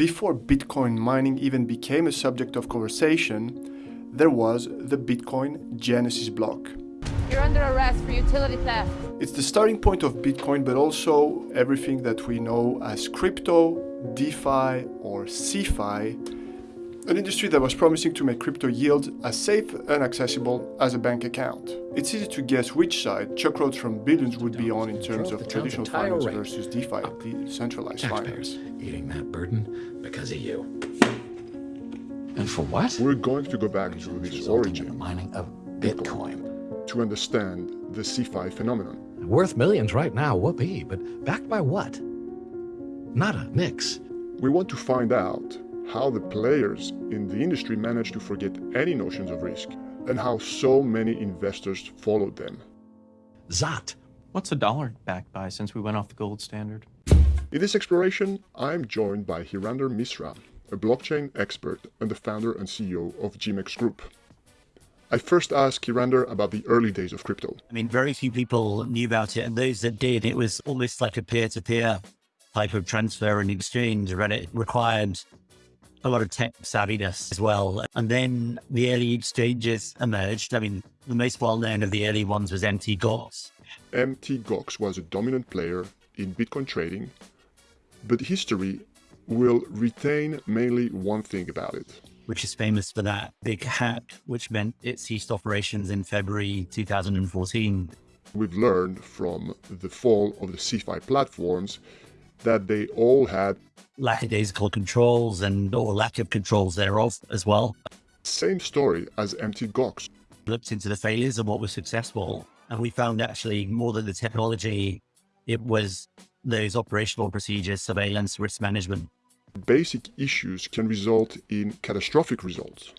Before Bitcoin mining even became a subject of conversation, there was the Bitcoin Genesis block. You're under arrest for utility theft. It's the starting point of Bitcoin, but also everything that we know as crypto, DeFi, or CeFi, an industry that was promising to make crypto yield as safe and accessible as a bank account. It's easy to guess which side Chuck Rhodes from Billions would be on in terms of traditional finance versus DeFi, decentralized finance. Eating that burden because of you. And for what? We're going to go back to its origin. Mining of Bitcoin to understand the CeFi phenomenon. Worth millions right now, whoopee, but backed by what? Not a mix. We want to find out how the players in the industry managed to forget any notions of risk and how so many investors followed them. Zot. What's a dollar backed by since we went off the gold standard? In this exploration, I'm joined by Hirander Misra, a blockchain expert and the founder and CEO of GMEX Group. I first asked Hirander about the early days of crypto. I mean, very few people knew about it, and those that did, it was almost like a peer-to-peer type of transfer and exchange, and it required a lot of tech savviness as well. And then the early exchanges emerged. I mean, the most well-known of the early ones was MT Gox. MT Gox was a dominant player in Bitcoin trading, but history will retain mainly one thing about it which is famous for that big hack, which meant it ceased operations in February 2014. We've learned from the fall of the CeFi platforms that they all had lackadaisical controls and or lack of controls thereof as well. Same story as MT Gox. Looked into the failures and what was successful. And we found actually more than the technology, it was those operational procedures, surveillance, risk management basic issues can result in catastrophic results.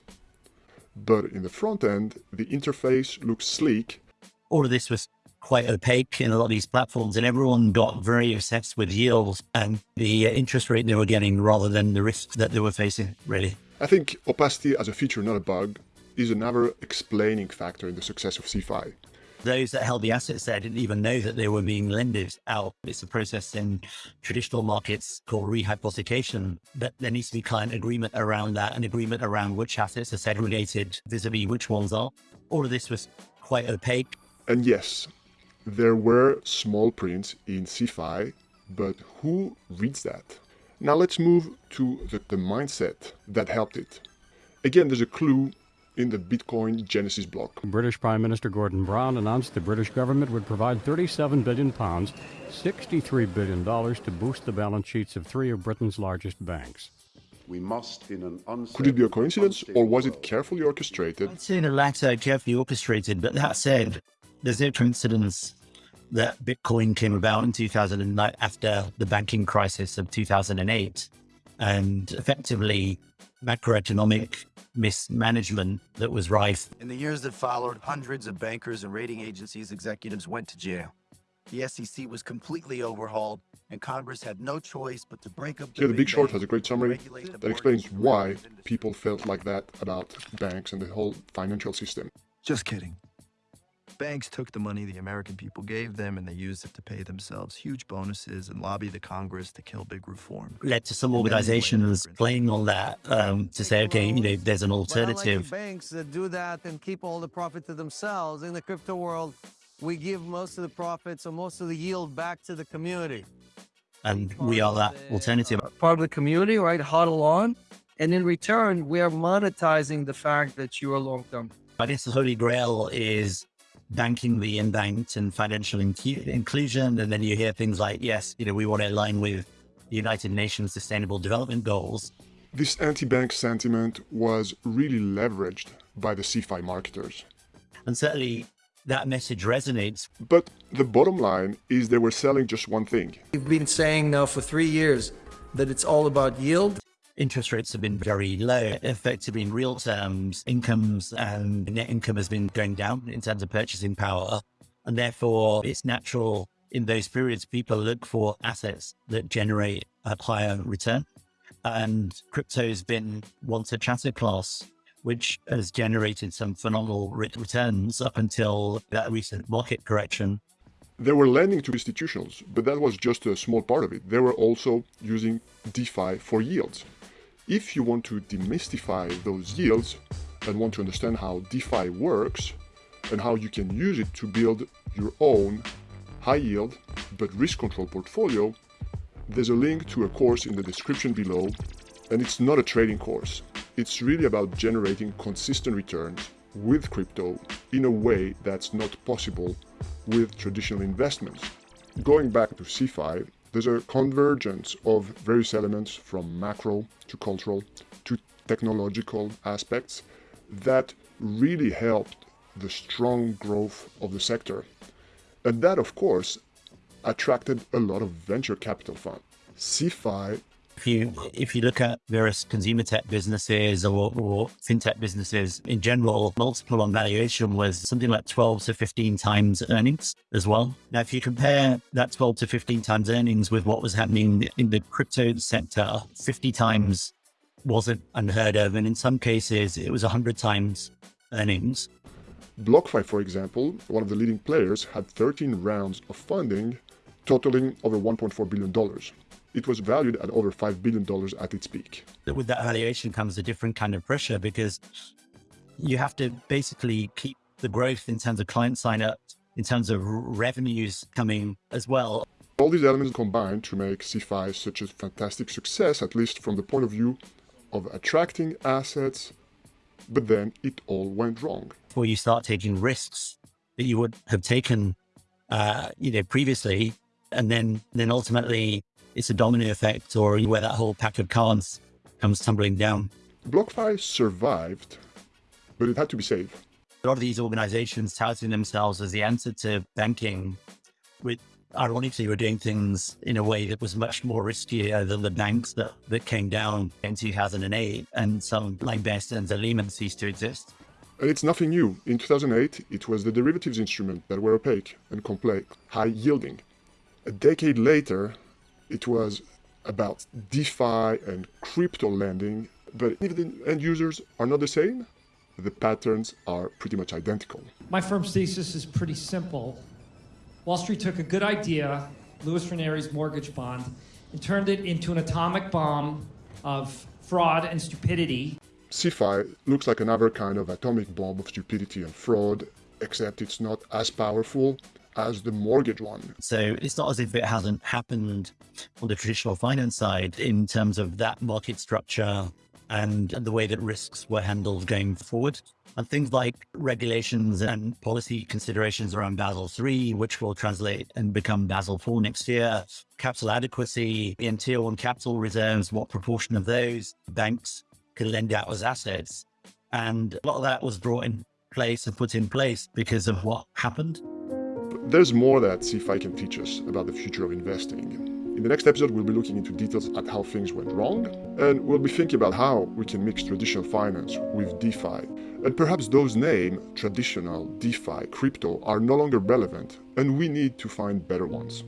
But in the front end, the interface looks sleek. All of this was quite opaque in a lot of these platforms and everyone got very obsessed with yields and the uh, interest rate they were getting rather than the risks that they were facing, really. I think opacity as a feature, not a bug, is another explaining factor in the success of CeFi. those that held the assets there didn't even know that they were being lended out. It's a process in traditional markets called rehypothecation, but there needs to be client agreement around that and agreement around which assets are segregated vis-a-vis -vis which ones are. All of this was quite opaque. And yes, there were small prints in CeFi, but who reads that? Now let's move to the, the mindset that helped it. Again, there's a clue in the Bitcoin Genesis block. British Prime Minister Gordon Brown announced the British government would provide 37 billion pounds, 63 billion dollars to boost the balance sheets of three of Britain's largest banks. We must in an Could it be a coincidence or was it carefully orchestrated? I'd say the latter, carefully orchestrated, but that said, there's no coincidence that Bitcoin came about in 2009 after the banking crisis of 2008 and effectively macroeconomic mismanagement that was rife. In the years that followed, hundreds of bankers and rating agencies executives went to jail. The SEC was completely overhauled, and Congress had no choice but to break up the, yeah, the Big Short has a great summary that explains why people felt like that about banks and the whole financial system. Just kidding. Banks took the money the American people gave them and they used it to pay themselves huge bonuses and lobby the Congress to kill big reform. Led to some organizations playing on that um, to say, okay, you know, there's an alternative. Like banks that do that and keep all the profit to themselves. In the crypto world, we give most of the profits or most of the yield back to the community. And we are that alternative. Part of the community, right? HODL on. And in return, we are monetizing the fact that you are long-term. I guess the holy grail is banking the unbanked and financial inclusion. And then you hear things like, yes, you know, we want to align with the United Nations Sustainable Development Goals. This anti-bank sentiment was really leveraged by the CeFi marketers. And certainly that message resonates. But the bottom line is they were selling just one thing. We've been saying now for three years that it's all about yield interest rates have been very low. Effectively, in real terms, incomes and net income has been going down in terms of purchasing power. And therefore, it's natural in those periods, people look for assets that generate a higher return. And crypto has been once a asset class, which has generated some phenomenal returns up until that recent market correction. They were lending to institutions, but that was just a small part of it. They were also using DeFi for yields. If you want to demystify those yields and want to understand how DeFi works and how you can use it to build your own high yield but risk control portfolio, there's a link to a course in the description below and it's not a trading course. It's really about generating consistent returns with crypto in a way that's not possible with traditional investments. Going back to CeFi, there's a convergence of various elements from macro to cultural to technological aspects that really helped the strong growth of the sector. And that, of course, attracted a lot of venture capital funds. CeFi if you if you look at various consumer tech businesses or, or, fintech businesses in general, multiple on valuation was something like 12 to 15 times earnings as well. Now, if you compare that 12 to 15 times earnings with what was happening in the crypto sector, 50 times wasn't unheard of, and in some cases it was 100 times earnings. BlockFi, for example, one of the leading players, had 13 rounds of funding totaling over $1.4 billion it was valued at over $5 billion at its peak. With that valuation comes a different kind of pressure because you have to basically keep the growth in terms of client sign up, in terms of revenues coming as well. All these elements combine to make CeFi such a fantastic success, at least from the point of view of attracting assets, but then it all went wrong. Before you start taking risks that you would have taken, uh, you know, previously, and then then ultimately it's a domino effect or where that whole pack of cards comes tumbling down. BlockFi survived, but it had to be saved. A lot of these organizations touting themselves as the answer to banking, with ironically were doing things in a way that was much more riskier than the banks that, that came down in 2008 and some like Stearns and Lehman ceased to exist. And it's nothing new. In 2008, it was the derivatives instrument that were opaque and complex, high yielding. A decade later, it was about DeFi and crypto lending, but if the end users are not the same, the patterns are pretty much identical. My firm's thesis is pretty simple. Wall Street took a good idea, Lewis Ranieri's mortgage bond, and turned it into an atomic bomb of fraud and stupidity. CeFi looks like another kind of atomic bomb of stupidity and fraud, except it's not as powerful as the mortgage one. So it's not as if it hasn't happened on the traditional finance side in terms of that market structure and the way that risks were handled going forward. And things like regulations and policy considerations around Basel III, which will translate and become Basel IV next year, capital adequacy, in tier one capital reserves, what proportion of those banks could lend out as assets. And a lot of that was brought in place and put in place because of what happened. There's more that CeFi can teach us about the future of investing. In the next episode, we'll be looking into details at how things went wrong, and we'll be thinking about how we can mix traditional finance with DeFi. And perhaps those names, traditional, DeFi, crypto, are no longer relevant, and we need to find better ones.